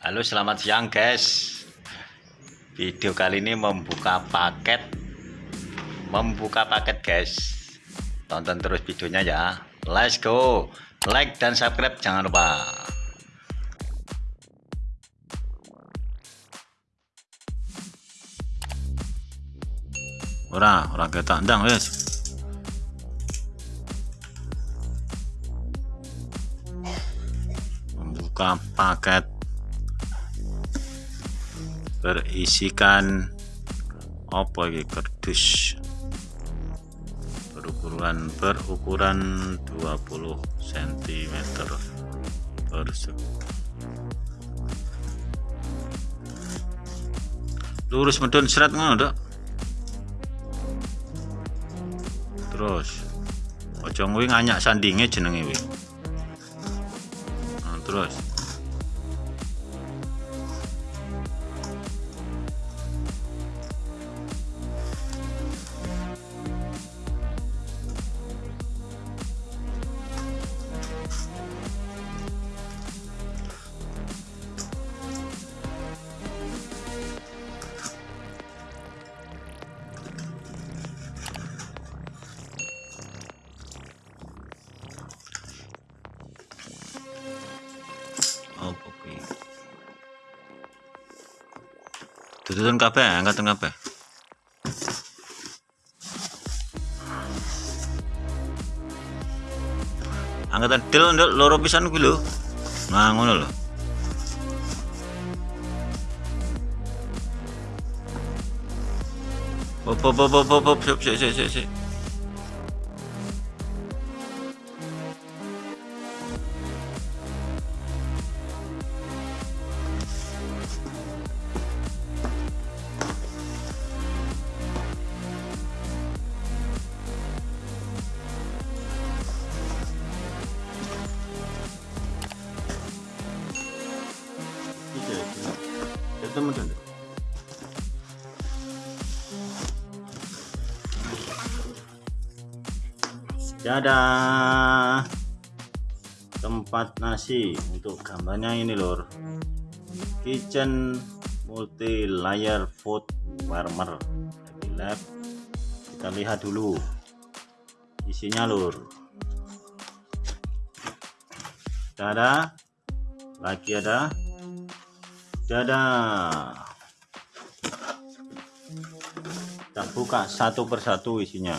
Halo selamat siang guys. Video kali ini membuka paket. Membuka paket guys. Tonton terus videonya ya. Let's go. Like dan subscribe jangan lupa. Ora, orang kita ndang wes. Membuka paket berisikan apa ini kardus berukuran berukuran 20 cm persegi lurus medun seret ngono dok. Terus ojo nguwi nganyak sandinge jenenge wi nah, terus Tututan kabeh, angkatan kabeh. Angkatan del nduk loro pisan kuwi lho. Nah, ngono lho. Pop pop pop pop pop sik sik sik sik. Teman-teman dadah. Tempat nasi untuk gambarnya ini lor kitchen multi layer food warmer. Lab. Kita lihat dulu isinya lor ada lagi ada dadah. Kita buka satu persatu isinya.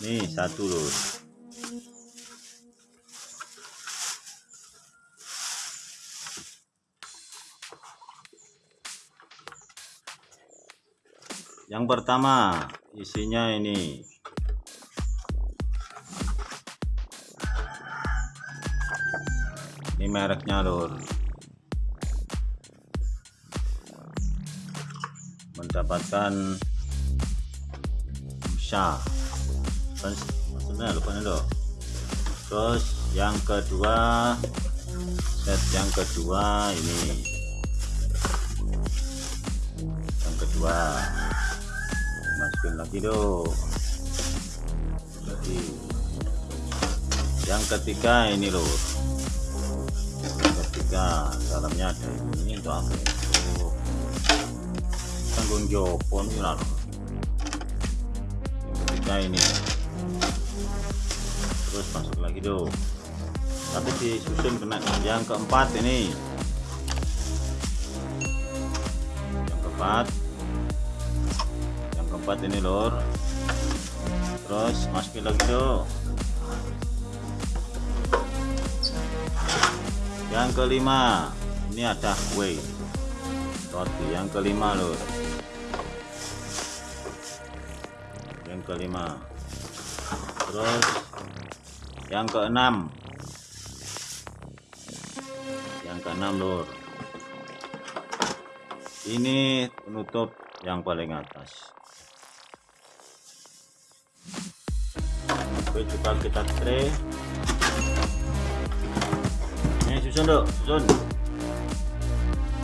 Nih satu loh. Yang pertama isinya ini. Ini mereknya lor mendapatkan bisa maksudnya lupa nih terus yang kedua set yang kedua ini. Yang kedua. Masukin lagi dong jadi yang ketiga ini loh. Ketiga dalamnya ada ini untuk apa tanggung nih lah ketiga ini. Terus masuk lagi dong tapi disusun kena yang keempat ini. Yang keempat. Yang keempat ini lor terus masukin lagi dong yang kelima. Ini ada kue. Roti yang kelima lor yang kelima. Terus yang keenam. Yang keenam lur. Ini penutup yang paling atas. Oke coba kita tray. Ini susun dok. Susun.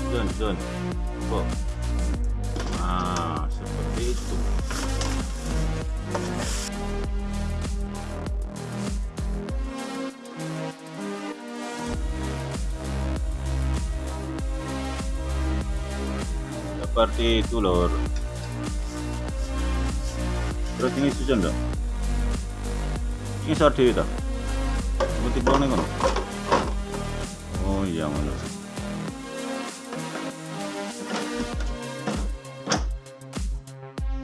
Susun susun. Kok seperti itu lor terus ini susun dong ini sorti itu putih bone kan oh iya ngono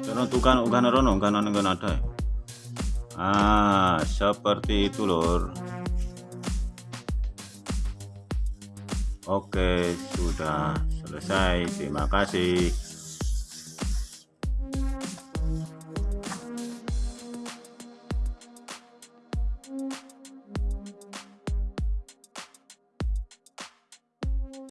Karena tuh kan kan rono kan ada ah seperti itu lor Oke, sudah selesai. Terima kasih.